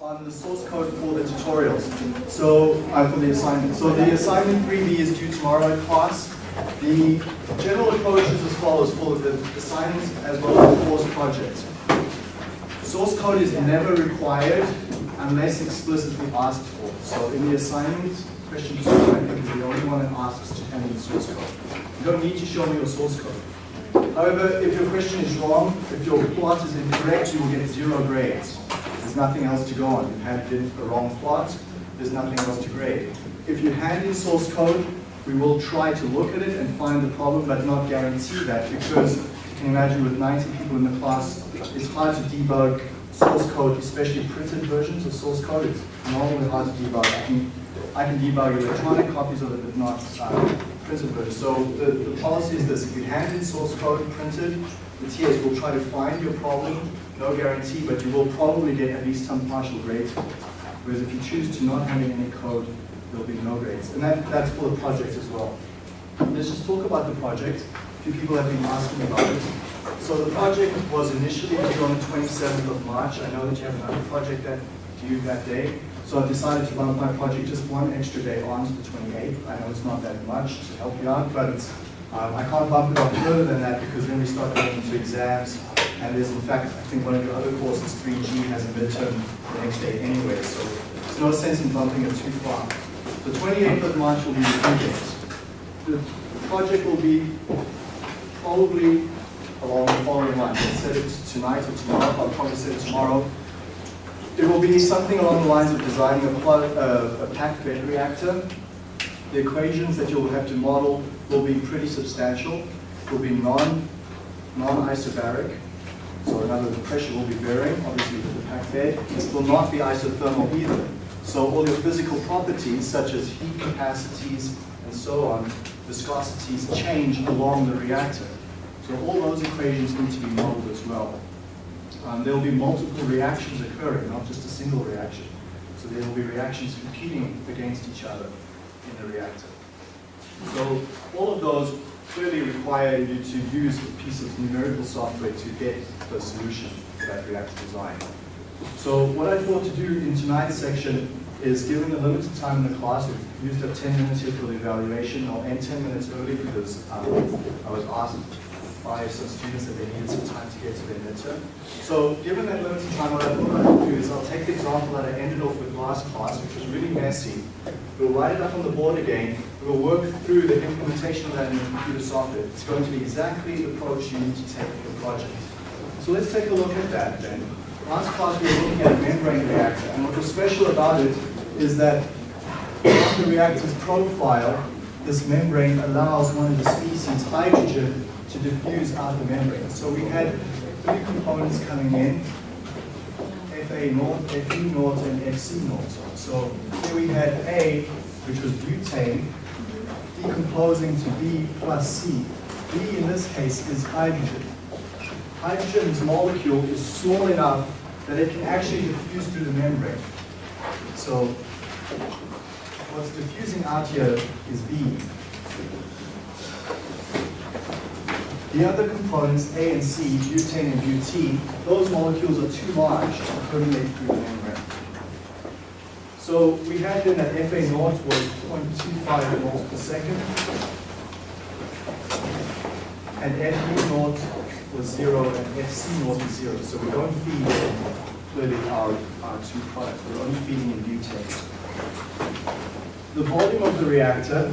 on the source code for the tutorials. So, uh, for the assignment. So the assignment 3B is due tomorrow in class. The general approach is as follows for the assignments as well as the course project. Source code is never required unless explicitly asked for. So in the assignment, question two, I think is the only one that asks to hand in the source code. You don't need to show me your source code. However, if your question is wrong, if your plot is incorrect, you will get zero grades. Nothing else to go on. You've handed in a wrong plot, there's nothing else to grade. If you hand in source code, we will try to look at it and find the problem, but not guarantee that because you can imagine with 90 people in the class, it's hard to debug source code, especially printed versions of source code. It's normally hard to debug. I can, I can debug electronic copies of it, but not uh, versions. So the, the policy is this, if you hand in source code printed, the TAs will try to find your problem, no guarantee, but you will probably get at least some partial grades. Whereas if you choose to not hand in any code, there'll be no grades. And that, that's for the project as well. Let's just talk about the project. A few people have been asking about it. So the project was initially due on the 27th of March. I know that you have another project that due that day. So I've decided to bump my project just one extra day on to the 28th. I know it's not that much to help you out, but um, I can't bump it up further than that because then we start going into exams. And there's in fact, I think one of your other courses, 3G, has a midterm the next day anyway. So there's no sense in bumping it too far. The 28th of March will be the date. The project will be probably along the following lines. I'll set it tonight or tomorrow. I'll probably set it tomorrow. It will be something along the lines of designing a, uh, a packed bed reactor. The equations that you'll have to model will be pretty substantial. Will be non non-isobaric. So in other words, the pressure will be varying, obviously with the packed bed. It will not be isothermal either. So all your physical properties, such as heat capacities and so on, viscosities change along the reactor. So all those equations need to be modeled as well. Um, there will be multiple reactions occurring, not just a single reaction. So there will be reactions competing against each other in the reactor. So all of those clearly require you to use a piece of numerical software to get the solution to that reactor design. So what I thought to do in tonight's section is given the limited time in the class, we've used up 10 minutes here for the evaluation. I'll end 10 minutes early because um, I was asked by some students that they needed some time to get to their midterm. So given that limited time, what I thought I would do is I'll take the example that I ended off with last class, which was really messy. We'll write it up on the board again. We'll work through the implementation of that in the computer software. It's going to be exactly the approach you need to take in your project. So let's take a look at that then. Last class we were looking at a membrane reactor, and what was special about it is that on the reactor's profile, this membrane allows one of the species, hydrogen, to diffuse out the membrane. So we had three components coming in, Fa naught, Fb naught, and Fc naught. So here we had A, which was butane, decomposing to B plus C. B in this case is hydrogen. Hydrogen's molecule is small enough that it can actually diffuse through the membrane. So what's diffusing out here is B. The other components, A and C, butane and butene, those molecules are too large to permeate through the membrane. So we had then that Fa naught was 0.25 moles per second, and Fb naught was zero, and Fc naught is zero. So we don't feed clearly our, our two products. We're only feeding in butane. The volume of the reactor,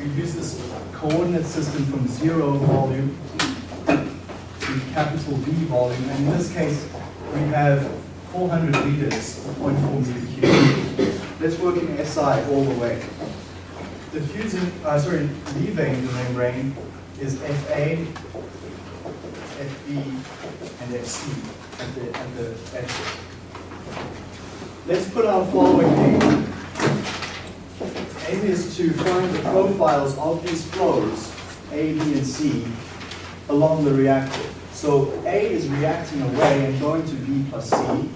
we use this coordinate system from zero volume to capital V volume. And in this case, we have 400 liters, 0.4 meter cubed. Let's work in SI all the way. Diffusing, uh, sorry, leaving the membrane is FA, FB, and FC at the, at the exit. Let's put our following aim aim is to find the profiles of these flows, A, B, and C, along the reactor. So A is reacting away and going to B plus C.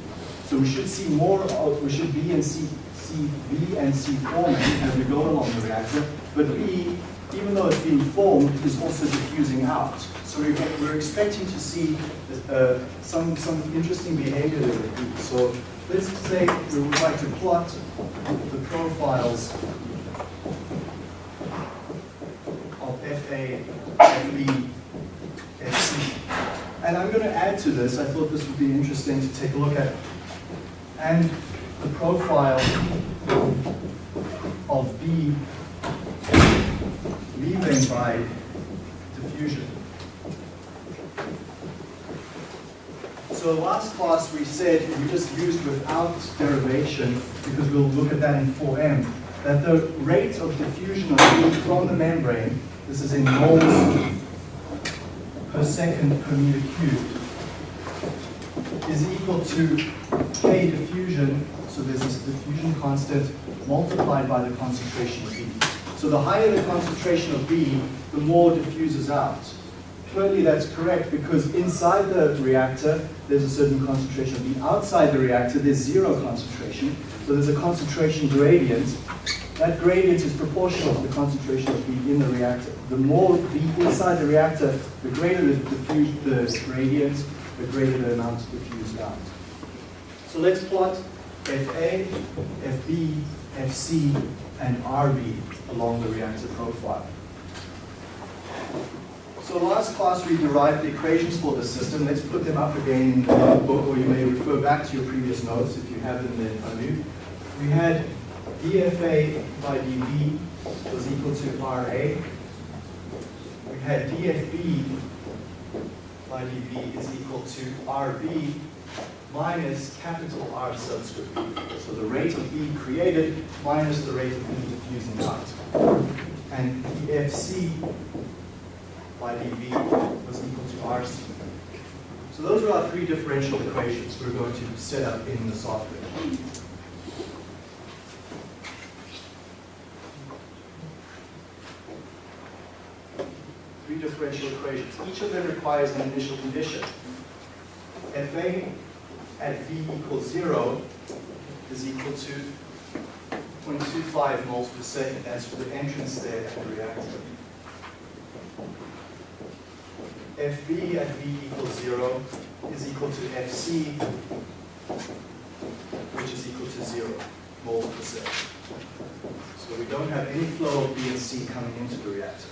So we should see more of, we should B and C, C, B and C forming as we go along the reactor. But B, even though it's being formed, is also diffusing out. So we're, we're expecting to see uh, some, some interesting behavior there. So let's say we would like to plot the profiles of FA, FB, FC. And I'm going to add to this, I thought this would be interesting to take a look at, and the profile of B leaving by diffusion. So last class we said, we just used without derivation, because we'll look at that in 4M, that the rate of diffusion of heat from the membrane, this is in moles per second per meter cubed, is equal to K diffusion, so there's this diffusion constant multiplied by the concentration of B. So the higher the concentration of B, the more diffuses out. Clearly that's correct because inside the reactor, there's a certain concentration of B. Outside the reactor, there's zero concentration. So there's a concentration gradient. That gradient is proportional to the concentration of B in the reactor. The more B inside the reactor, the greater the, diffuse, the gradient, the greater the amount diffused out. So let's plot FA, FB, FC, and RB along the reactor profile. So last class we derived the equations for the system. Let's put them up again in the book, or you may refer back to your previous notes if you have them in front of you. We had dFA by dV was equal to RA. We had dFB by dV is equal to RB minus capital R subscript B. So the rate of B created minus the rate of B diffusing out. And dFC by dV was equal to RC. So those are our three differential equations we're going to set up in the software. Three differential equations. Each of them requires an initial condition. Fa at V equals zero is equal to 0.25 moles per second. That's for the entrance there at the reactor. FB at V equals zero is equal to FC, which is equal to zero moles per second. So we don't have any flow of B and C coming into the reactor.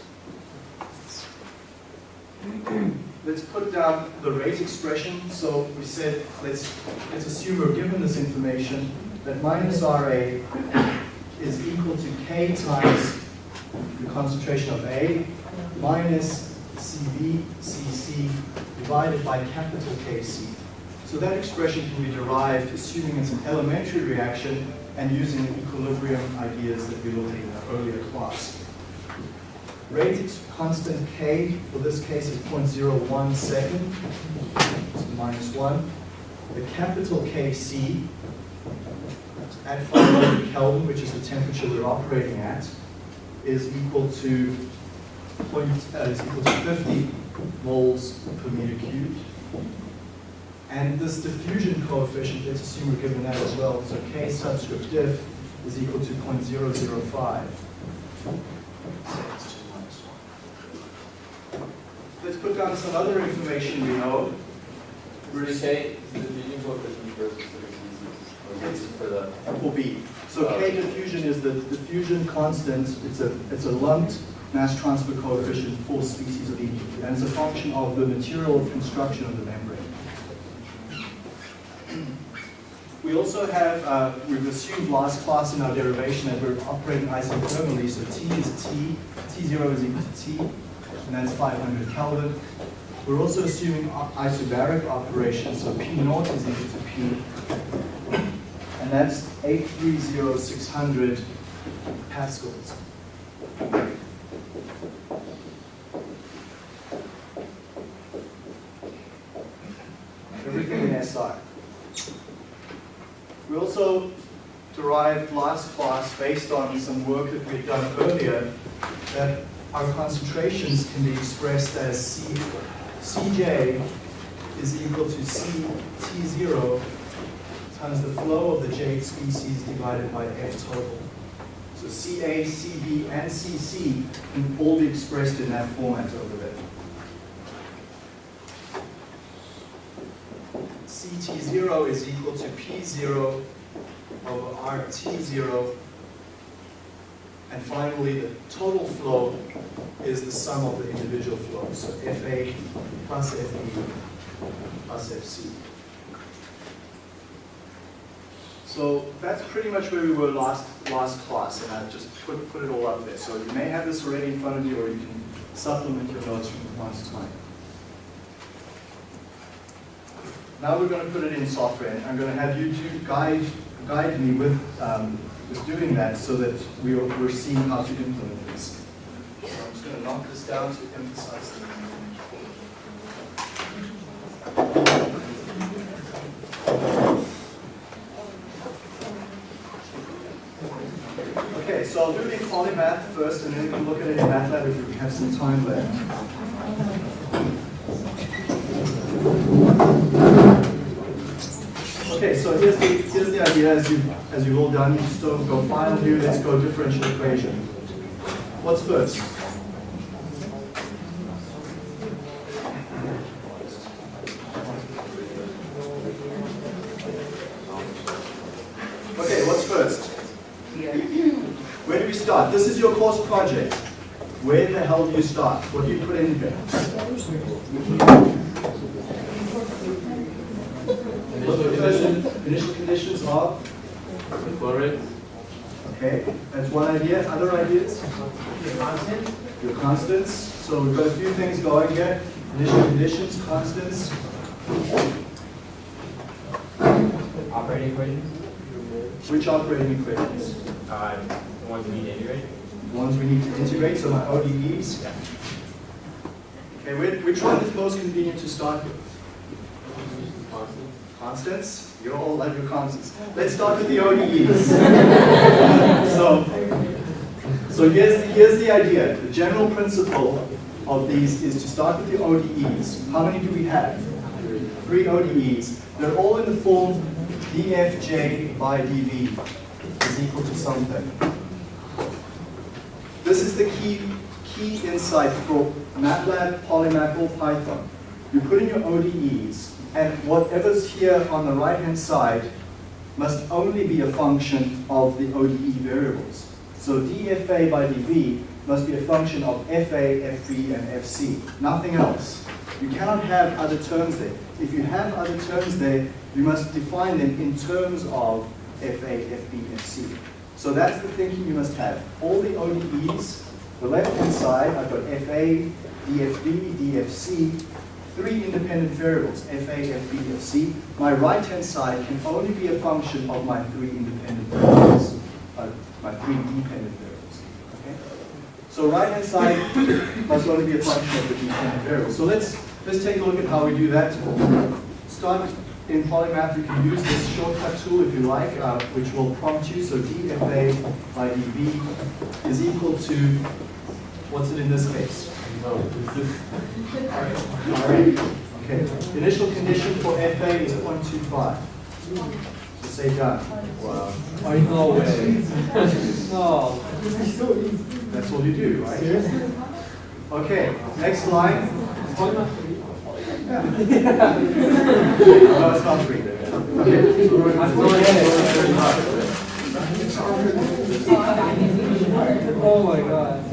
let's put down the rate expression. So we said, let's, let's assume we're given this information that minus RA is equal to K times the concentration of A minus CV, CC divided by capital KC. So that expression can be derived assuming it's an elementary reaction and using the equilibrium ideas that we looked at in earlier class. Rate constant K, for this case, is 0.01 second, so minus 1. The capital KC at 500 Kelvin, which is the temperature we're operating at, is equal to point, uh, is equal to 50 moles per meter cubed. And this diffusion coefficient, let's assume we're given that as well. So K subscript diff is equal to 0.005. Let's put down some other information we know. Is K, the diffusion coefficient versus the for the, will be. So K diffusion is the diffusion constant. It's a it's a lumped mass transfer coefficient for species of ED, and it's a function of the material construction of the membrane. We also have, uh, we've assumed last class in our derivation that we're operating isothermally, so T is T, T0 is equal to T, and that's 500 Kelvin. We're also assuming isobaric operation, so P naught is equal to P, and that's 830600 pascals. Everything in SI. We also derived last class based on some work that we've done earlier that our concentrations can be expressed as C, Cj is equal to C T0 times the flow of the J species divided by F total. So Ca, Cb, and Cc can all be expressed in that format over there. Ct0 zero is equal to P zero over RT zero. And finally, the total flow is the sum of the individual flows. So FA plus FB plus FC. So that's pretty much where we were last, last class, and I've just put, put it all up there. So you may have this already in front of you, or you can supplement your notes from time to time. Now we're going to put it in software, and I'm going to have you two guide, guide me with, um, doing that so that we are, we're seeing how to implement this. So I'm just going to knock this down to emphasize the Okay, so I'll do the polymath first, and then we can look at it in MATLAB if we have some time left. Okay, so here's the, here's the idea as, you, as you've all done. You still go final view, let's go differential equation. What's first? Okay, what's first? Where do we start? This is your course project. Where the hell do you start? What do you put in here? What the initial conditions are? The flow rate, Okay, that's one idea. Other ideas? Your constants. So we've got a few things going here. Initial conditions, constants. Operating equations, Which operating equations? uh, the ones we need to integrate. The ones we need to integrate, so my ODEs. Okay, which, which one is most convenient to start with? Constant. Constants? You all love your constants. Let's start with the ODEs. so, so here's the, here's the idea. The general principle of these is to start with the ODEs. How many do we have? Three ODEs. They're all in the form dfj by dv is equal to something. This is the key, key insight for MATLAB, Polymath, or Python. You put in your ODEs, and whatever's here on the right-hand side must only be a function of the ODE variables. So dFA by dV must be a function of FA, FB, and FC, nothing else. You cannot have other terms there. If you have other terms there, you must define them in terms of FA, FB, and FC. So that's the thinking you must have. All the ODEs, the left-hand side, I've got FA, DFB, DFC, three independent variables, FA, FB, FC. My right-hand side can only be a function of my three independent variables, uh, my three dependent variables. Okay? So right-hand side must only be a function of the dependent variables. So let's, let's take a look at how we do that. Start in Polymath, you can use this shortcut tool if you like, uh, which will prompt you. So dFA by dV is equal to, what's it in this case? No. Alright, okay. Initial condition for FA is 0.25. So say done. Wow. Oh, no way. No. That's all you do, right? Okay, next line. No, it's not free. Okay. Oh my god.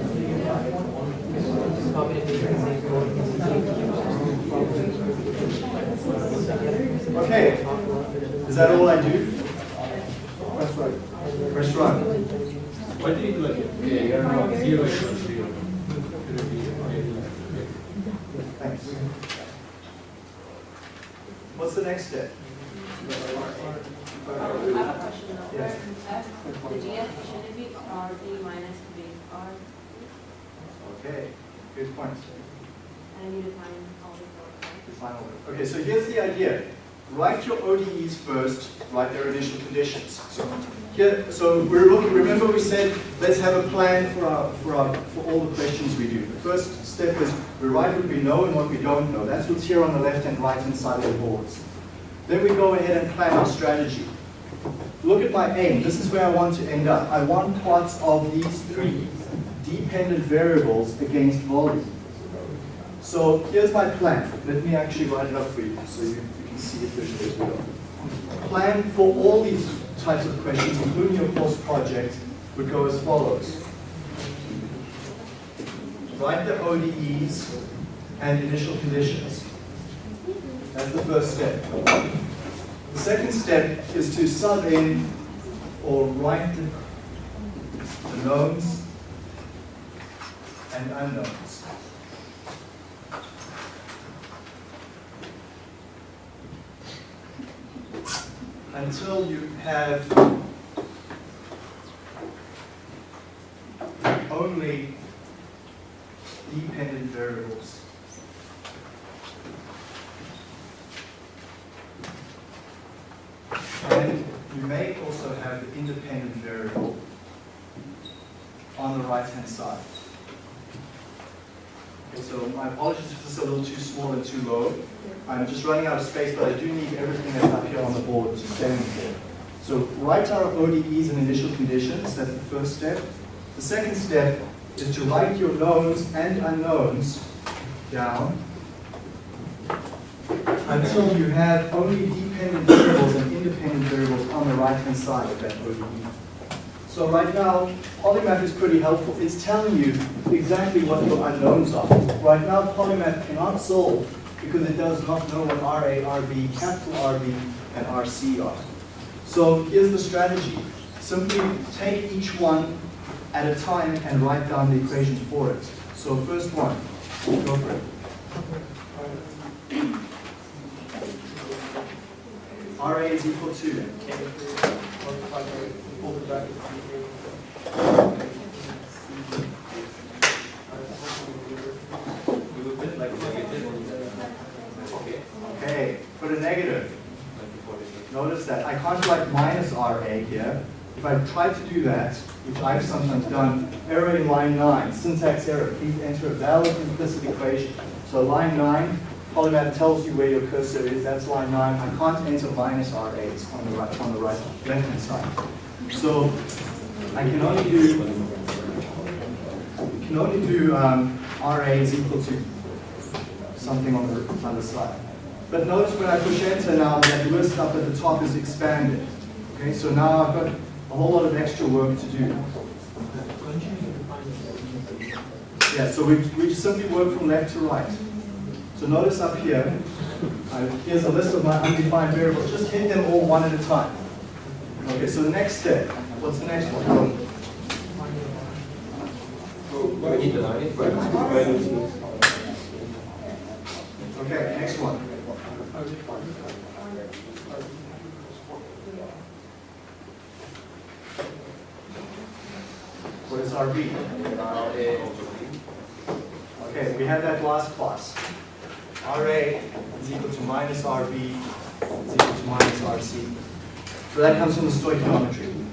Okay, is that all I do? Press run. Press run. What did you do again? Yeah, you gotta know, zero equals zero. Thanks. What's the next step? I have a question though. Yes. The GF should it be RD minus B R? Okay, good point. And I need to find all the The final word. Okay, so here's the idea. Write your ODEs first, write their initial conditions. So here, so we're looking, remember we said, let's have a plan for our, for our, for all the questions we do. The first step is we write what we know and what we don't know. That's what's here on the left and right hand side of the boards. Then we go ahead and plan our strategy. Look at my aim. This is where I want to end up. I want plots of these three dependent variables against volume. So here's my plan. Let me actually write it up for you so you, see it visually as we go. plan for all these types of questions, including your course project, would go as follows. Write the ODEs and initial conditions. That's the first step. The second step is to sub in or write the knowns and unknowns. Until you have only dependent variables. And you may also have the independent variable on the right-hand side. So my apologies if this is a little too small and too low. I'm just running out of space, but I do need everything that's up here on the board to stand for. So write our ODEs and initial conditions, that's the first step. The second step is to write your knowns and unknowns down until you have only dependent variables and independent variables on the right-hand side of that ODE. So right now, Polymath is pretty helpful. It's telling you exactly what your unknowns are. Right now, Polymath cannot solve because it does not know what RA, RB, capital RB, and RC are. So here's the strategy. Simply take each one at a time and write down the equation for it. So first one, go for it. RA is equal to You would put like negative Okay. Okay, put a negative. Like before this. Notice that I can't write minus RA here. If I try to do that, which I've sometimes done, error in line 9, syntax error, please enter a valid implicit equation. So line 9, Polymath tells you where your cursor is, that's line 9. I can't enter minus RA, it's on the right, on the right, left-hand side. So I can only do, can only do um, RA is equal to something on the other side. But notice when I push enter now, that list up at the top is expanded. Okay, so now I've got a whole lot of extra work to do. Yeah, so we, we simply work from left to right. So notice up here, uh, here's a list of my undefined variables. Just hit them all one at a time. Okay, so the next step, what's the next one? We need to learn it. Okay, next one. What is RB? Okay, we had that last class. RA is equal to minus RB is equal to minus RC. So that comes from the stoichiometry.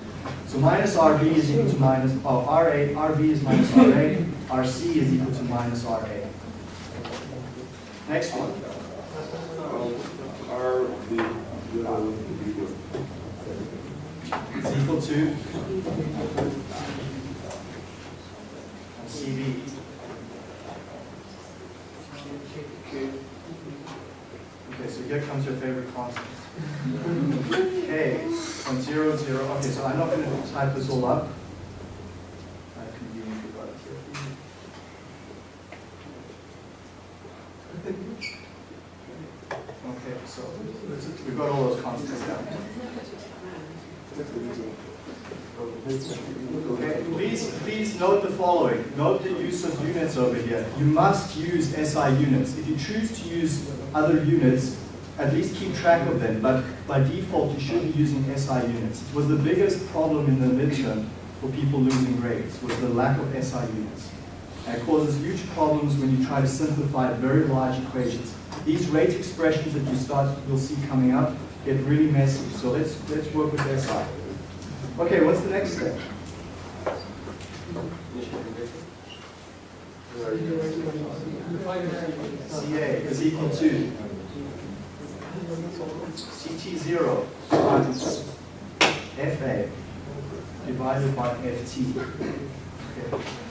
So minus RB is equal to minus, oh, RA, RB is minus RA, RC is equal to minus RA. Next one. Is equal to CV. Okay, so here comes your favorite constant. K, point zero zero, okay, so I'm not gonna type this all up. I conveniently got it here for you. Okay, so we've got all those constants down. Okay, please, please note the following. Note the use of units over here. You must use SI units. If you choose to use other units, at least keep track of them, but by default, you should be using SI units. It was the biggest problem in the midterm for people losing grades, was the lack of SI units. And causes huge problems when you try to simplify very large equations. These rate expressions that you start, you'll see coming up, get really messy. So let's, let's work with SI. Okay, what's the next step? CA is equal to CT0 times FA divided by FT. Okay.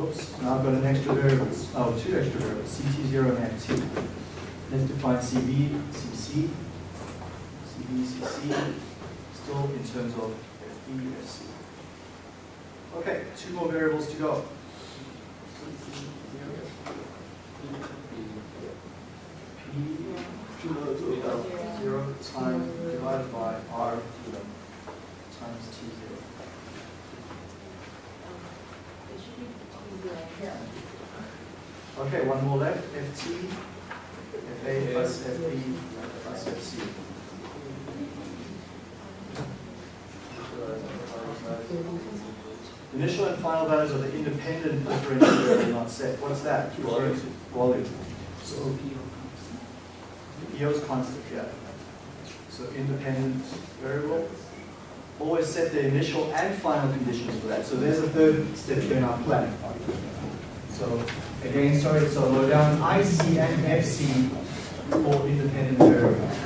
Oops, now I've got an extra variable, oh, two extra variables, CT0 and FT. Let's define CB, CC, CBCC, still in terms of FEFC. Okay, two more variables to go. P zero times divided by R times T zero. It should be T zero. Okay, one more left, FT, FA plus FB plus FC. Initial and final values of the independent differential variable not set. What's that? Volume. Volume. So EO is constant, yeah. So independent variable. Always set the initial and final conditions for that. So there's a third step here in our plan. So again, sorry, so low down IC and FC for independent variables.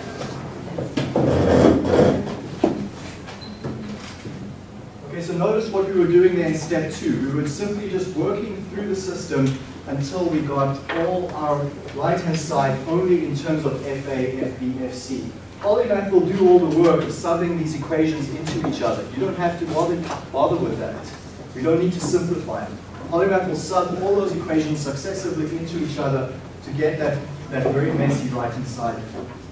Okay, so notice what we were doing there in step two. We were simply just working through the system until we got all our right-hand side only in terms of FA, FB, FC. Polymath will do all the work of subbing these equations into each other. You don't have to bother, bother with that. We don't need to simplify them. Polymath will sub all those equations successively into each other to get that, that very messy right-hand side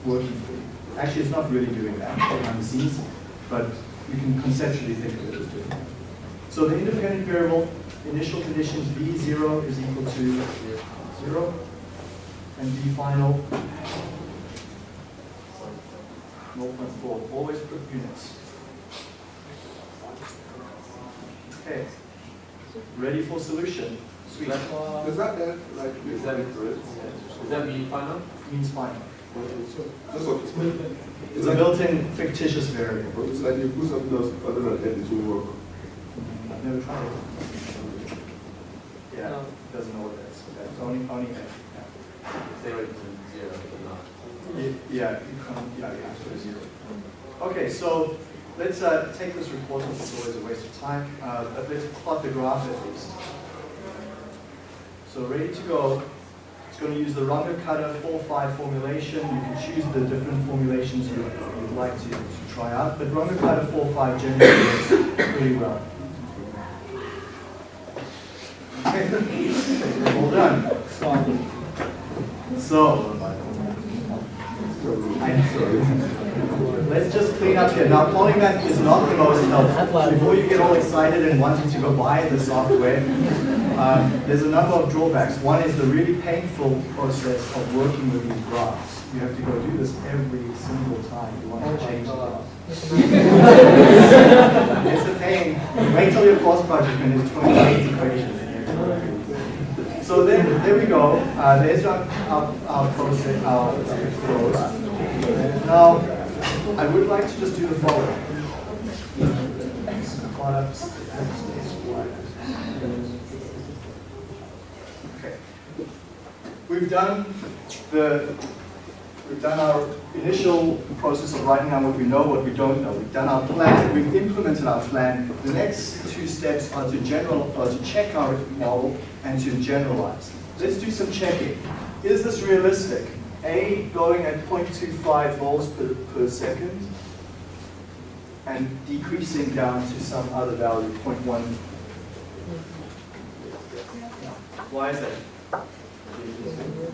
working for you. Actually, it's not really doing that behind the scenes, but you can conceptually think of it as doing that. So the independent variable, initial conditions B0 is equal to 0, and B final 0.4, always put units. Okay, ready for solution? Sweet. Is that that, like, Is that correct? Is that B final? Means final. It's a built-in fictitious variable. It's like you put something else other than that, it will work. I've never tried it. Yeah, it doesn't know what that is. That's only, only F. Say right zero, but not. Yeah, yeah, yeah, yeah, so zero. Okay, so let's uh, take this report, it's always a waste of time, uh, but let's plot the graph at least. So ready to go. It's going to use the Rondo Cutter 4-5 formulation. You can choose the different formulations you would like to, to try out, but Runge-Kutta 4-5 generally works pretty well. Okay, all done. So, Up here. Now, Polymath is not the most helpful. Before you get all excited and wanting to go buy the software, um, there's a number of drawbacks. One is the really painful process of working with these graphs. You have to go do this every single time you want to change the graph. It's a pain. Wait till your course project and there's 28 equations. So then, there we go. Uh, there's our, our, our process, our flows. Now, I would like to just do the following. Okay. We've done the, we've done our initial process of writing down what we know, what we don't know. We've done our plan, we've implemented our plan. The next two steps are to general, are to check our model and to generalize. Let's do some checking. Is this realistic? A going at 0.25 volts per, per second and decreasing down to some other value, 0.1. Why is that?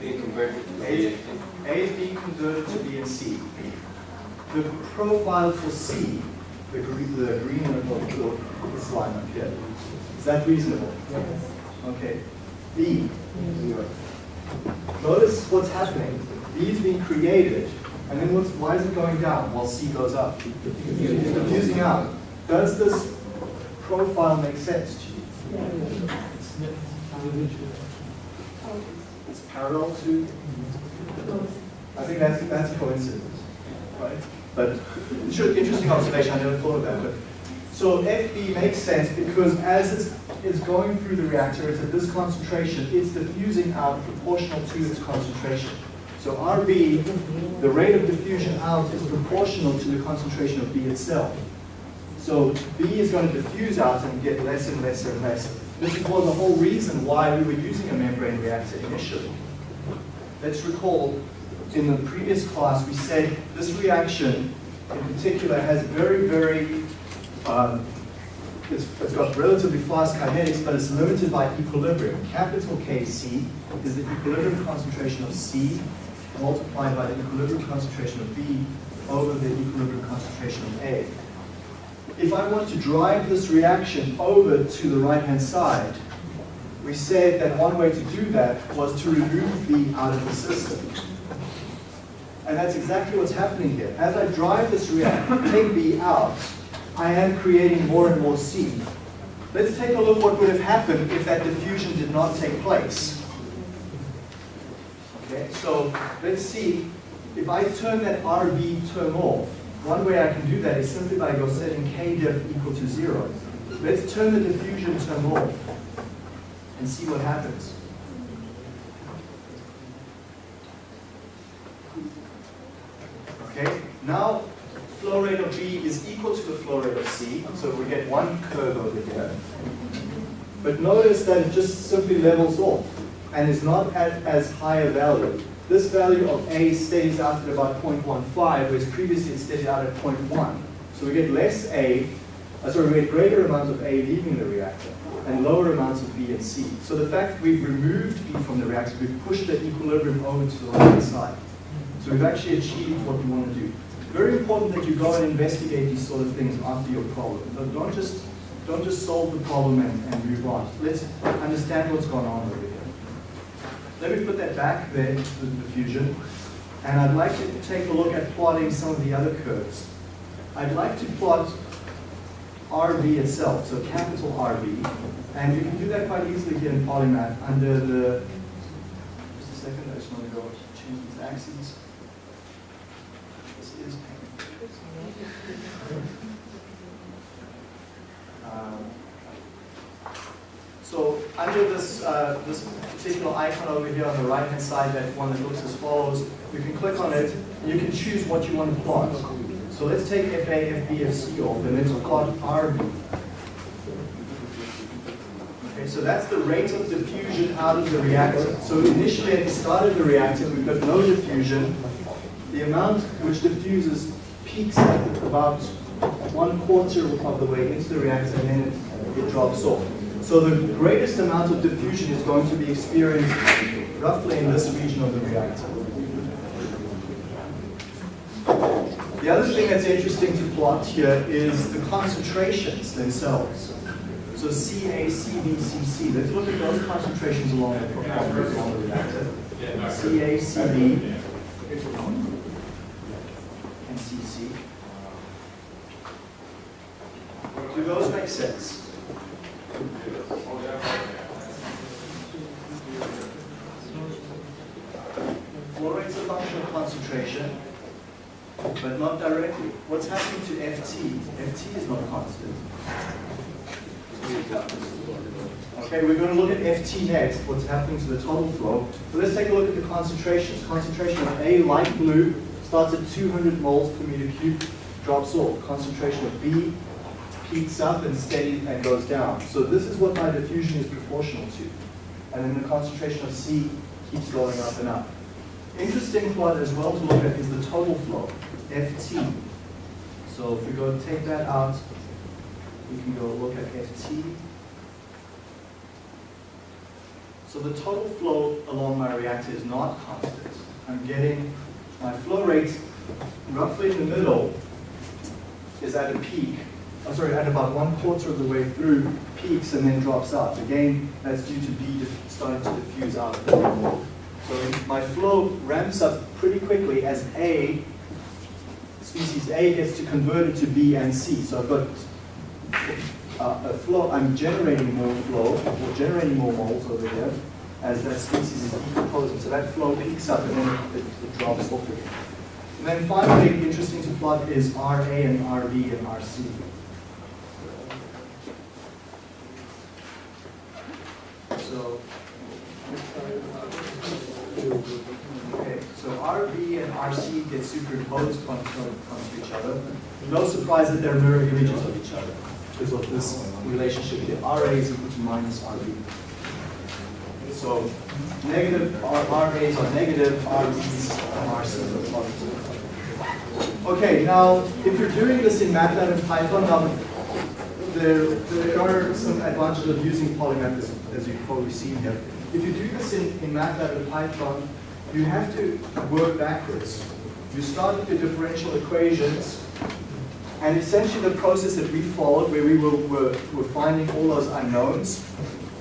Being converted to A, B. A is being converted to B and C. The profile for C, the green, the green of this line up here, is that reasonable? Yes. Okay. B. zero. Notice what's happening. B is being created, and then what's, why is it going down while C goes up? It's diffusing out. Does this profile make sense to you? It's parallel to I think that's, that's coincidence, right? But, interesting observation, I never thought of that, but, so FB makes sense because as it's, it's going through the reactor, it's at this concentration, it's diffusing out proportional to its concentration. So RB, the rate of diffusion out is proportional to the concentration of B itself. So B is going to diffuse out and get less and less and less. This was the whole reason why we were using a membrane reactor initially. Let's recall, in the previous class, we said this reaction in particular has very, very, um, it's, it's got relatively fast kinetics, but it's limited by equilibrium. Capital Kc is the equilibrium concentration of C multiplied by the equilibrium concentration of B over the equilibrium concentration of A. If I want to drive this reaction over to the right-hand side, we said that one way to do that was to remove B out of the system. And that's exactly what's happening here. As I drive this reaction, take B out, I am creating more and more C. Let's take a look what would have happened if that diffusion did not take place. Okay, so let's see, if I turn that RB term off, one way I can do that is simply by setting K diff equal to zero. Let's turn the diffusion term off and see what happens. Okay, now flow rate of B is equal to the flow rate of C, so we get one curve over here. But notice that it just simply levels off and is not at as high a value. This value of A stays out at about 0.15, whereas previously it stayed out at 0.1. So we get less A, uh, sorry, we get greater amounts of A leaving the reactor and lower amounts of B and C. So the fact we've removed B from the reactor, we've pushed the equilibrium over to the right side. So we've actually achieved what we want to do. Very important that you go and investigate these sort of things after your problem. But don't just don't just solve the problem and, and move on. Let's understand what's going on over here. Let me put that back there into the diffusion. And I'd like to take a look at plotting some of the other curves. I'd like to plot RV itself, so capital RV. And you can do that quite easily here in Polymath under the, just a second, I just want to go change these axes. This is um, So under this, uh, this particular icon over here on the right-hand side, that one that looks as follows, you can click on it, and you can choose what you want to plot. So let's take FA, FB, FC off, and let's plot RB. Okay, so that's the rate of diffusion out of the reactor. So initially at the start of the reactor, we've got no diffusion. The amount which diffuses peaks at about one quarter of the way into the reactor, and then it, it drops off. So the greatest amount of diffusion is going to be experienced roughly in this region of the reactor. The other thing that's interesting to plot here is the concentrations themselves. So Ca, Cb, Cc. Let's look at those concentrations along the, along the reactor. Ca, Cb, and Cc. Do those make sense? Flow rate's a function of concentration, not directly. What's happening to Ft? Ft is not constant. Okay, we're going to look at Ft next, what's happening to the total flow. But let's take a look at the concentrations. Concentration of A, light blue, starts at 200 moles per meter cubed, drops off. Concentration of B peaks up and steady and goes down. So this is what my diffusion is proportional to. And then the concentration of C keeps going up and up. Interesting plot as well to look at is the total flow, Ft. So if we go take that out, we can go look at Ft. So the total flow along my reactor is not constant. I'm getting my flow rate roughly in the middle is at a peak. I'm sorry, at about one quarter of the way through, peaks and then drops out. Again, that's due to B starting to diffuse out. So my flow ramps up pretty quickly as A, species A gets to convert it to B and C. So I've got uh, a flow, I'm generating more flow, or generating more moles over here as that species is decomposing. So that flow peaks up and then it, it drops off again. And then finally, interesting to plot is RA and RB and RC. So, okay, so RB and RC get superimposed onto, onto each other. No surprise that they're mirror images of each other because of this relationship here. RA is equal to minus RB. So negative R, RAs are negative, RBs and RCs are positive. Okay, now, if you're doing this in MATLAB and Python, now, there, there are some advantages of using polymath as, as you've probably seen here. If you do this in, in MATLAB and Python, you have to work backwards. You start with your differential equations, and essentially the process that we followed, where we were, were, were finding all those unknowns,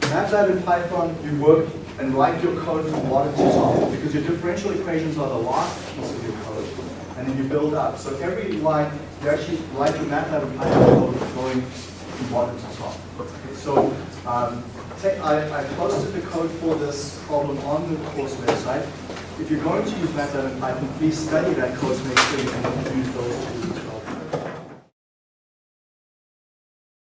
MATLAB and Python, you work and write your code from bottom to top, because your differential equations are the last piece of your code, and then you build up. So every line, you actually write your MATLAB and Python code going from bottom to top. So um, I, I posted the code for this problem on the course website. If you're going to use MATLAB and Python, please study that code to make sure you can use those